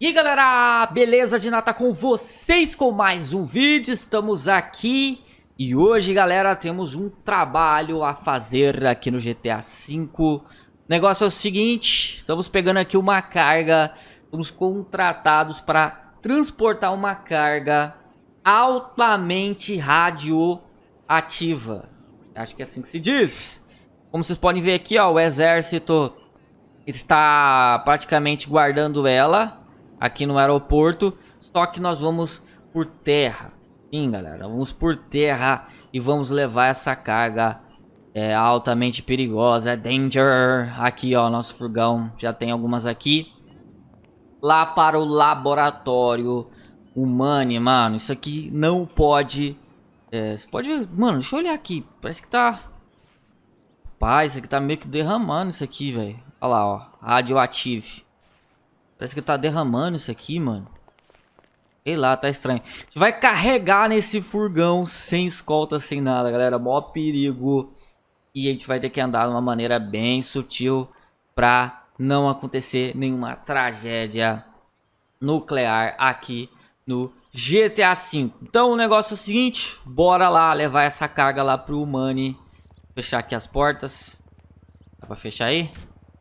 E aí galera, beleza de nata com vocês com mais um vídeo, estamos aqui. E hoje galera temos um trabalho a fazer aqui no GTA V O negócio é o seguinte, estamos pegando aqui uma carga, estamos contratados para transportar uma carga altamente radioativa. Acho que é assim que se diz. Como vocês podem ver aqui ó, o exército está praticamente guardando ela aqui no aeroporto, só que nós vamos por terra. Sim, galera, vamos por terra e vamos levar essa carga é, altamente perigosa, é danger. Aqui, ó, nosso furgão, já tem algumas aqui. Lá para o laboratório humano, mano, isso aqui não pode... É, você pode ver, mano, deixa eu olhar aqui, parece que tá... Pai, isso aqui tá meio que derramando isso aqui, velho. Olha lá, ó, radioativo. Parece que tá derramando isso aqui, mano. Sei lá, tá estranho. Gente vai carregar nesse furgão sem escolta, sem nada, galera. Mó perigo. E a gente vai ter que andar de uma maneira bem sutil pra não acontecer nenhuma tragédia nuclear aqui no GTA V. Então o negócio é o seguinte, bora lá levar essa carga lá pro Money. Fechar aqui as portas. Dá pra fechar aí?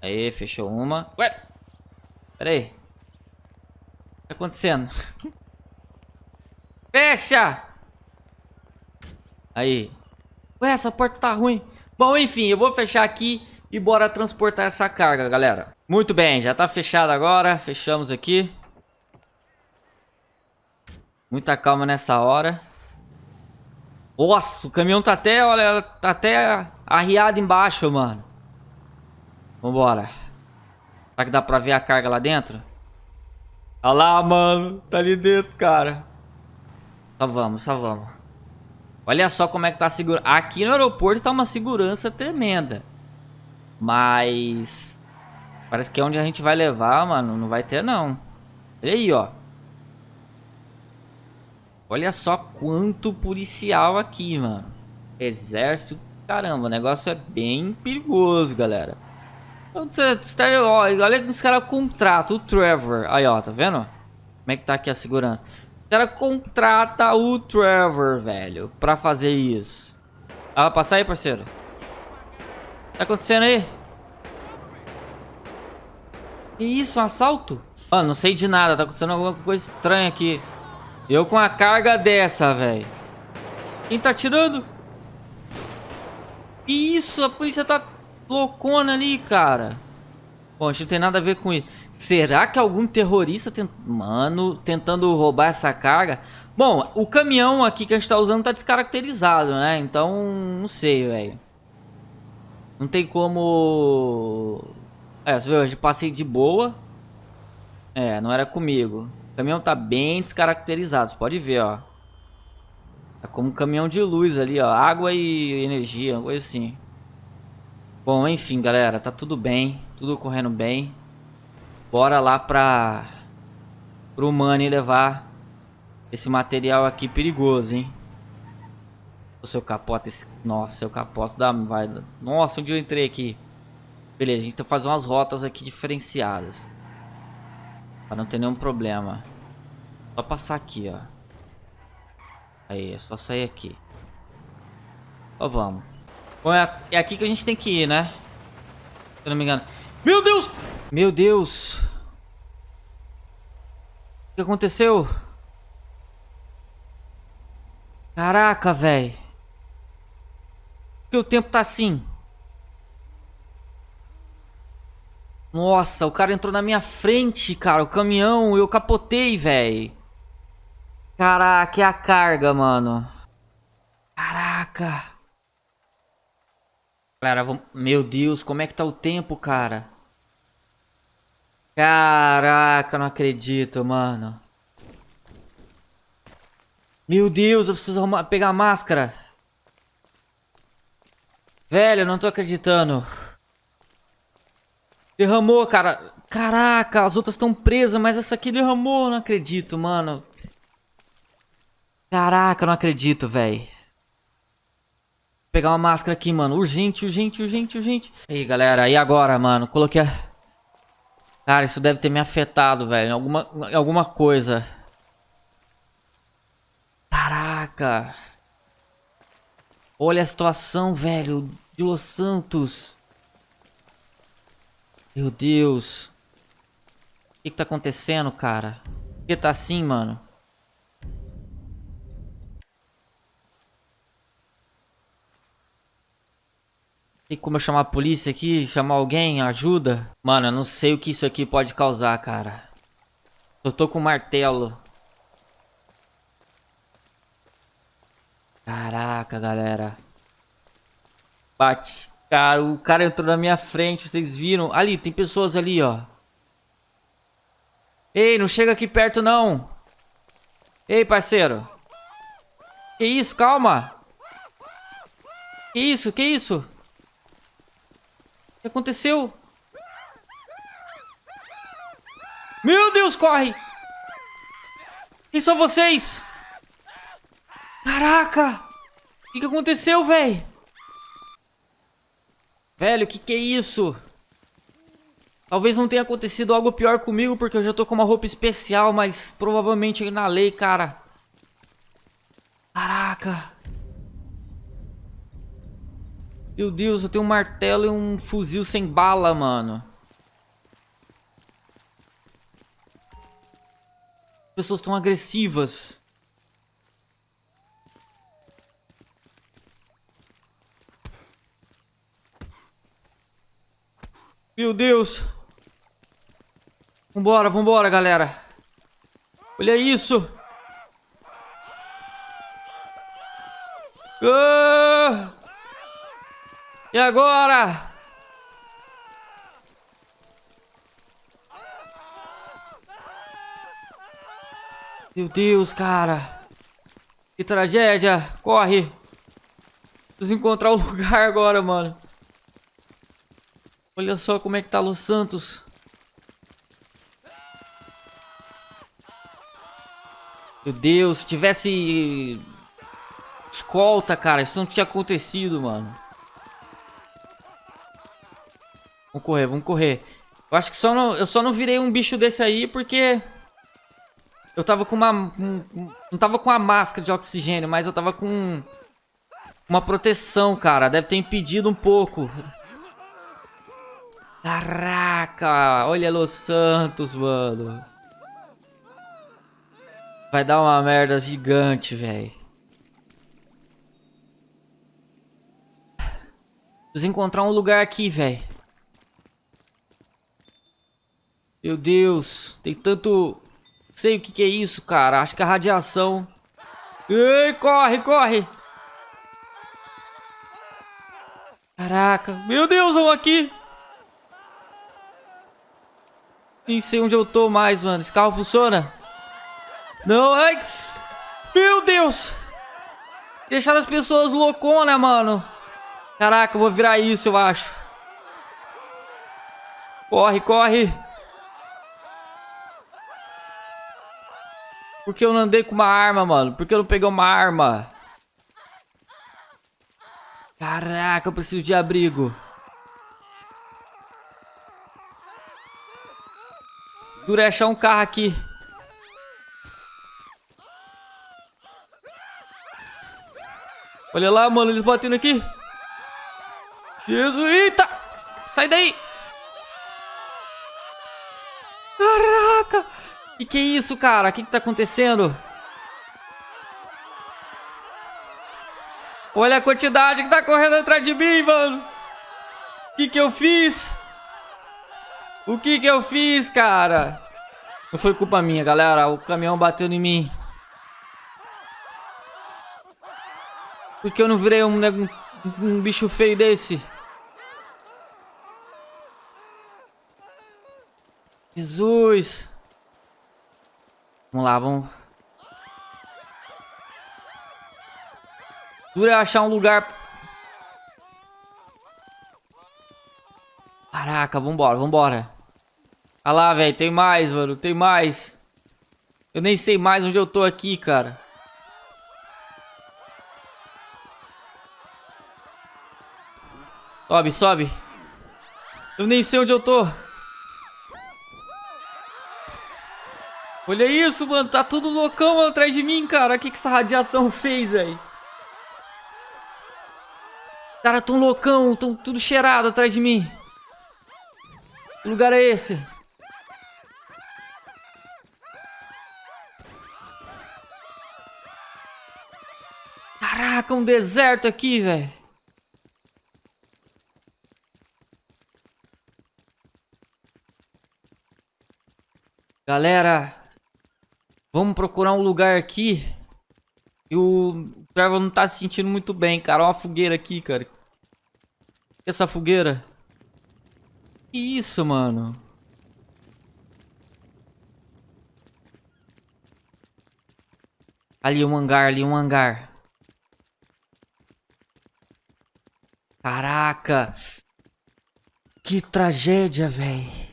Aí, fechou uma. Ué! Pera aí. O que tá acontecendo? Fecha! Aí. Ué, essa porta tá ruim. Bom, enfim, eu vou fechar aqui e bora transportar essa carga, galera. Muito bem, já tá fechado agora. Fechamos aqui. Muita calma nessa hora. Nossa, o caminhão tá até, olha, tá até arriado embaixo, mano. Vambora. Será que dá pra ver a carga lá dentro? Olha lá, mano. Tá ali dentro, cara. Só vamos, só vamos. Olha só como é que tá a segurança. Aqui no aeroporto tá uma segurança tremenda. Mas... Parece que é onde a gente vai levar, mano. Não vai ter, não. Olha aí, ó. Olha só quanto policial aqui, mano. Exército. Caramba, o negócio é bem perigoso, galera. Olha que os caras contratam o Trevor. Aí, ó, tá vendo? Como é que tá aqui a segurança? Os caras contratam o Trevor, velho, pra fazer isso. Ah, passa aí, parceiro. Tá acontecendo aí? Que isso, um assalto? Mano, não sei de nada, tá acontecendo alguma coisa estranha aqui. Eu com a carga dessa, velho. Quem tá tirando? Que isso, a polícia tá loucona ali, cara. Bom, a gente não tem nada a ver com isso. Será que algum terrorista, tent... mano, tentando roubar essa carga? Bom, o caminhão aqui que a gente tá usando tá descaracterizado, né? Então, não sei, velho. Não tem como... É, você viu, a passei de boa. É, não era comigo. O caminhão tá bem descaracterizado, você pode ver, ó. Tá como um caminhão de luz ali, ó. Água e energia, coisa assim. Bom, enfim, galera, tá tudo bem, tudo correndo bem. Bora lá pra... Pro Money levar esse material aqui perigoso, hein. O seu capota, esse... Nossa, seu capota da... Vai... Nossa, onde eu entrei aqui? Beleza, a gente tá fazendo umas rotas aqui diferenciadas. Pra não ter nenhum problema. Só passar aqui, ó. Aí, é só sair aqui. Ó, vamos. Bom, é, é aqui que a gente tem que ir, né? Se eu não me engano. Meu Deus! Meu Deus! O que aconteceu? Caraca, velho. Por que o tempo tá assim? Nossa, o cara entrou na minha frente, cara. O caminhão, eu capotei, velho. Caraca, é a carga, mano. Caraca. Galera, meu Deus, como é que tá o tempo, cara? Caraca, não acredito, mano. Meu Deus, eu preciso arrumar, pegar a máscara. Velho, eu não tô acreditando. Derramou, cara. Caraca, as outras estão presas, mas essa aqui derramou. Não acredito, mano. Caraca, não acredito, velho pegar uma máscara aqui, mano. Urgente, urgente, urgente, urgente. Aí, galera, e agora, mano? Coloquei a... Cara, isso deve ter me afetado, velho. Alguma, alguma coisa. Caraca. Olha a situação, velho. De Los Santos. Meu Deus. O que, que tá acontecendo, cara? Por que tá assim, mano? Tem como eu chamar a polícia aqui? Chamar alguém? Ajuda? Mano, eu não sei o que isso aqui pode causar, cara. Eu tô com martelo. Caraca, galera. Bate. Cara, o cara entrou na minha frente, vocês viram? Ali, tem pessoas ali, ó. Ei, não chega aqui perto, não. Ei, parceiro. Que isso? Calma. Que isso? Que isso? Que aconteceu? Meu Deus, corre! Quem são vocês? Caraca! O que, que aconteceu, velho? Velho, o que, que é isso? Talvez não tenha acontecido algo pior comigo, porque eu já tô com uma roupa especial, mas provavelmente na lei, cara. Caraca. Meu Deus, eu tenho um martelo e um fuzil sem bala, mano. As pessoas estão agressivas. Meu Deus. Vambora, vambora, galera. Olha isso. Ah! E agora? Meu Deus, cara. Que tragédia. Corre. Preciso encontrar o lugar agora, mano. Olha só como é que tá Los Santos. Meu Deus, se tivesse escolta, cara, isso não tinha acontecido, mano. Vamos correr, vamos correr. Eu acho que só não, eu só não virei um bicho desse aí porque eu tava com uma um, não tava com a máscara de oxigênio, mas eu tava com uma proteção, cara. Deve ter impedido um pouco. Caraca, olha Los Santos, mano. Vai dar uma merda gigante, velho. Preciso encontrar um lugar aqui, velho. Meu Deus, tem tanto... Sei o que, que é isso, cara. Acho que é radiação. Ei, corre, corre. Caraca. Meu Deus, vamos aqui. Nem sei onde eu tô mais, mano. Esse carro funciona? Não, ai. Meu Deus. Deixaram as pessoas louconas, mano. Caraca, eu vou virar isso, eu acho. Corre, corre. Por que eu não andei com uma arma, mano? Por que eu não peguei uma arma? Caraca, eu preciso de abrigo. Dura é achar um carro aqui. Olha lá, mano, eles batendo aqui. Jesus, eita! Sai daí! Caraca! Que que é isso, cara? O que que tá acontecendo? Olha a quantidade que tá correndo atrás de mim, mano! O que que eu fiz? O que que eu fiz, cara? Não foi culpa minha, galera. O caminhão bateu em mim. Por que eu não virei um, um, um bicho feio desse? Jesus! Vamos lá, vamos. Dura achar um lugar. Caraca, vambora, vambora. Olha lá, velho, tem mais, mano, tem mais. Eu nem sei mais onde eu tô aqui, cara. Sobe, sobe. Eu nem sei onde eu tô. Olha isso, mano. Tá tudo loucão atrás de mim, cara. O que, que essa radiação fez, velho? Cara, tão loucão. Tão tudo cheirado atrás de mim. Que lugar é esse? Caraca, um deserto aqui, velho. Galera, vamos procurar um lugar aqui. E o Trevor não tá se sentindo muito bem, cara. Olha uma fogueira aqui, cara. Essa fogueira. Que isso, mano? Ali um hangar, ali um hangar. Caraca. Que tragédia, velho.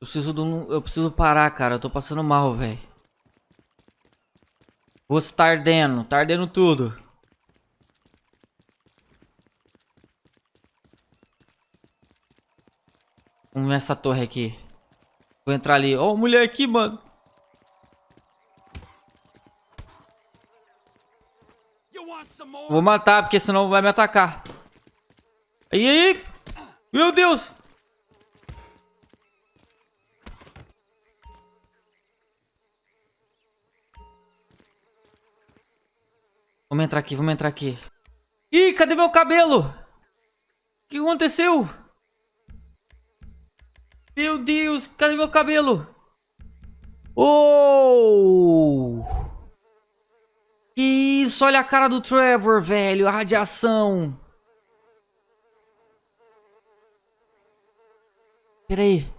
Eu preciso de um... Eu preciso parar, cara. Eu tô passando mal, velho. Vou tá ardendo. Tá ardendo tudo. Vamos ver essa torre aqui. Vou entrar ali. Ó, oh, mulher aqui, mano. Vou matar, porque senão vai me atacar. Aí, aí. Meu Deus. Vamos entrar aqui, vamos entrar aqui. Ih, cadê meu cabelo? O que aconteceu? Meu Deus, cadê meu cabelo? Oh! Que isso, olha a cara do Trevor, velho, a radiação. Pera aí.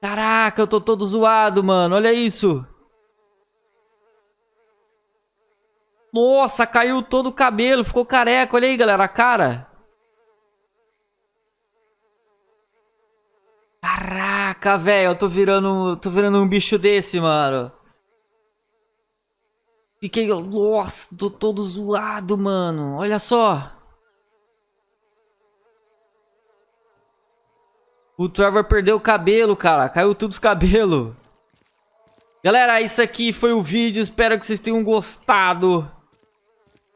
Caraca, eu tô todo zoado, mano, olha isso. Nossa, caiu todo o cabelo, ficou careca. Olha aí, galera, a cara. Caraca, velho, eu tô virando, tô virando um bicho desse, mano. Fiquei, nossa, tô todo zoado, mano. Olha só. O Trevor perdeu o cabelo, cara. Caiu tudo os cabelos. Galera, isso aqui foi o vídeo. Espero que vocês tenham gostado.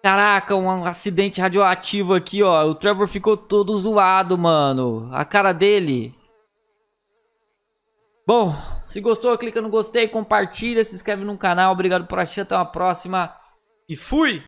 Caraca, um acidente radioativo aqui, ó. O Trevor ficou todo zoado, mano. A cara dele. Bom, se gostou, clica no gostei, compartilha, se inscreve no canal. Obrigado por assistir, até uma próxima. E fui!